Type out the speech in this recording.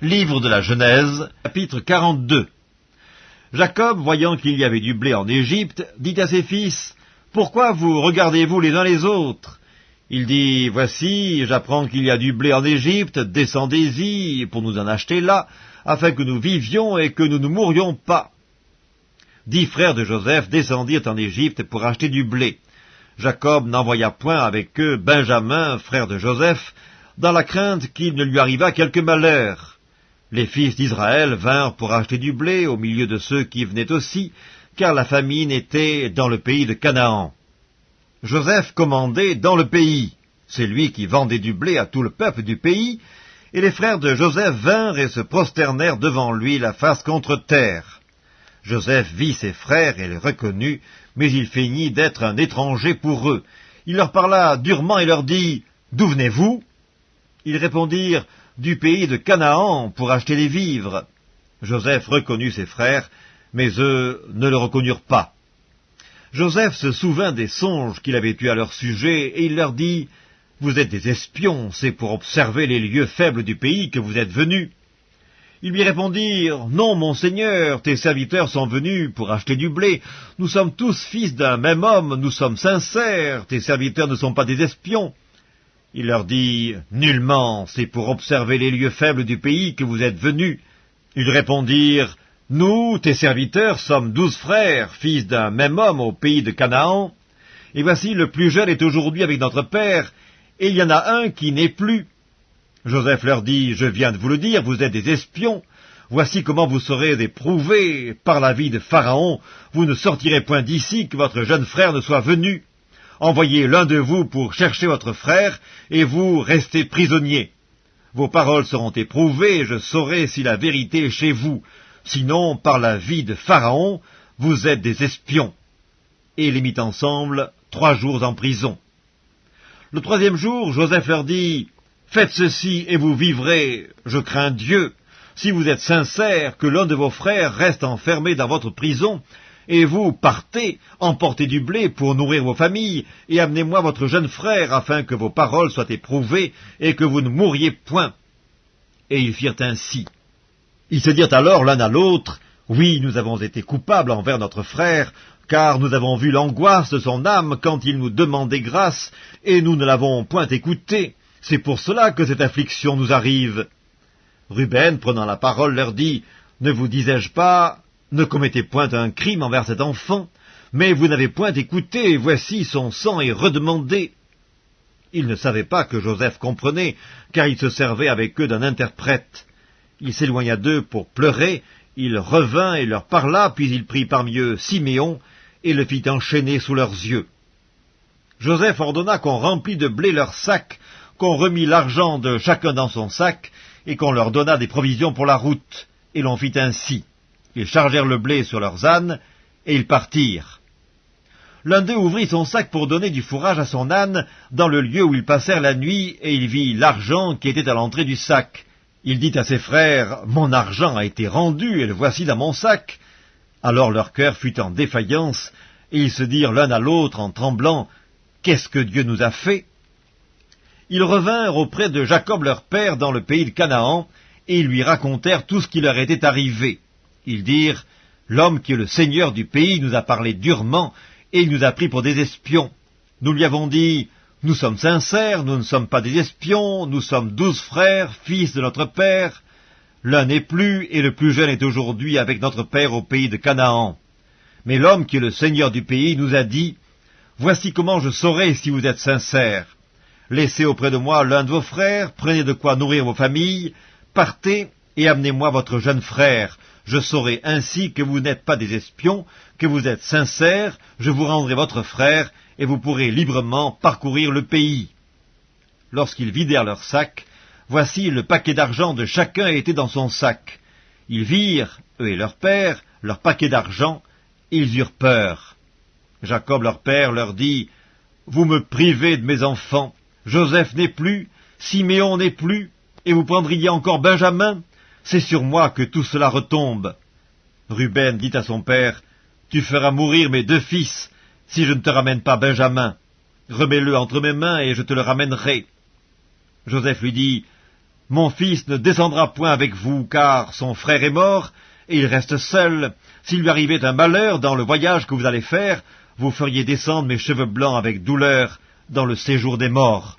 Livre de la Genèse, chapitre 42 Jacob, voyant qu'il y avait du blé en Égypte, dit à ses fils, Pourquoi vous regardez-vous les uns les autres? Il dit, Voici, j'apprends qu'il y a du blé en Égypte, descendez-y pour nous en acheter là, afin que nous vivions et que nous ne mourions pas. Dix frères de Joseph descendirent en Égypte pour acheter du blé. Jacob n'envoya point avec eux Benjamin, frère de Joseph, dans la crainte qu'il ne lui arrivât quelque malheur. Les fils d'Israël vinrent pour acheter du blé au milieu de ceux qui venaient aussi, car la famine était dans le pays de Canaan. Joseph commandait dans le pays. C'est lui qui vendait du blé à tout le peuple du pays, et les frères de Joseph vinrent et se prosternèrent devant lui la face contre terre. Joseph vit ses frères et les reconnut, mais il feignit d'être un étranger pour eux. Il leur parla durement et leur dit, D'où venez-vous? Ils répondirent, du pays de Canaan pour acheter des vivres. Joseph reconnut ses frères, mais eux ne le reconnurent pas. Joseph se souvint des songes qu'il avait eus à leur sujet, et il leur dit, Vous êtes des espions, c'est pour observer les lieux faibles du pays que vous êtes venus. Ils lui répondirent, Non, mon Seigneur, tes serviteurs sont venus pour acheter du blé. Nous sommes tous fils d'un même homme, nous sommes sincères, tes serviteurs ne sont pas des espions. Il leur dit, Nullement, c'est pour observer les lieux faibles du pays que vous êtes venus. Ils répondirent, Nous, tes serviteurs, sommes douze frères, fils d'un même homme au pays de Canaan, et voici le plus jeune est aujourd'hui avec notre père, et il y en a un qui n'est plus. Joseph leur dit, Je viens de vous le dire, vous êtes des espions. Voici comment vous serez éprouvés par la vie de Pharaon. Vous ne sortirez point d'ici que votre jeune frère ne soit venu. Envoyez l'un de vous pour chercher votre frère, et vous restez prisonniers. Vos paroles seront éprouvées, et je saurai si la vérité est chez vous. Sinon, par la vie de Pharaon, vous êtes des espions. Et les mit ensemble trois jours en prison. Le troisième jour, Joseph leur dit, Faites ceci et vous vivrez, je crains Dieu. Si vous êtes sincères, que l'un de vos frères reste enfermé dans votre prison, et vous partez, emportez du blé pour nourrir vos familles, et amenez-moi votre jeune frère, afin que vos paroles soient éprouvées, et que vous ne mouriez point. Et ils firent ainsi. Ils se dirent alors l'un à l'autre, Oui, nous avons été coupables envers notre frère, car nous avons vu l'angoisse de son âme quand il nous demandait grâce, et nous ne l'avons point écouté. C'est pour cela que cette affliction nous arrive. Ruben, prenant la parole, leur dit, Ne vous disais-je pas, ne commettez point un crime envers cet enfant, mais vous n'avez point écouté, voici son sang est redemandé. Ils ne savaient pas que Joseph comprenait, car il se servait avec eux d'un interprète. Il s'éloigna d'eux pour pleurer, il revint et leur parla, puis il prit parmi eux Siméon, et le fit enchaîner sous leurs yeux. Joseph ordonna qu'on remplît de blé leurs sacs, qu'on remit l'argent de chacun dans son sac, et qu'on leur donna des provisions pour la route, et l'on fit ainsi. Ils chargèrent le blé sur leurs ânes, et ils partirent. L'un d'eux ouvrit son sac pour donner du fourrage à son âne dans le lieu où ils passèrent la nuit, et il vit l'argent qui était à l'entrée du sac. Il dit à ses frères, Mon argent a été rendu, et le voici dans mon sac. Alors leur cœur fut en défaillance, et ils se dirent l'un à l'autre en tremblant, Qu'est-ce que Dieu nous a fait? Ils revinrent auprès de Jacob leur père dans le pays de Canaan, et ils lui racontèrent tout ce qui leur était arrivé. Ils dirent, L'homme qui est le seigneur du pays nous a parlé durement, et il nous a pris pour des espions. Nous lui avons dit, Nous sommes sincères, nous ne sommes pas des espions, nous sommes douze frères, fils de notre père. L'un n'est plus, et le plus jeune est aujourd'hui avec notre père au pays de Canaan. Mais l'homme qui est le seigneur du pays nous a dit, Voici comment je saurai si vous êtes sincères. Laissez auprès de moi l'un de vos frères, prenez de quoi nourrir vos familles, partez et amenez-moi votre jeune frère, je saurai ainsi que vous n'êtes pas des espions, que vous êtes sincères, je vous rendrai votre frère, et vous pourrez librement parcourir le pays. Lorsqu'ils vidèrent leur sac, voici le paquet d'argent de chacun était dans son sac. Ils virent, eux et leur père, leur paquet d'argent, ils eurent peur. Jacob leur père leur dit, Vous me privez de mes enfants, Joseph n'est plus, Siméon n'est plus, et vous prendriez encore Benjamin c'est sur moi que tout cela retombe. Ruben dit à son père, Tu feras mourir mes deux fils, si je ne te ramène pas Benjamin. Remets-le entre mes mains, et je te le ramènerai. Joseph lui dit, Mon fils ne descendra point avec vous, car son frère est mort, et il reste seul. S'il lui arrivait un malheur dans le voyage que vous allez faire, vous feriez descendre mes cheveux blancs avec douleur dans le séjour des morts.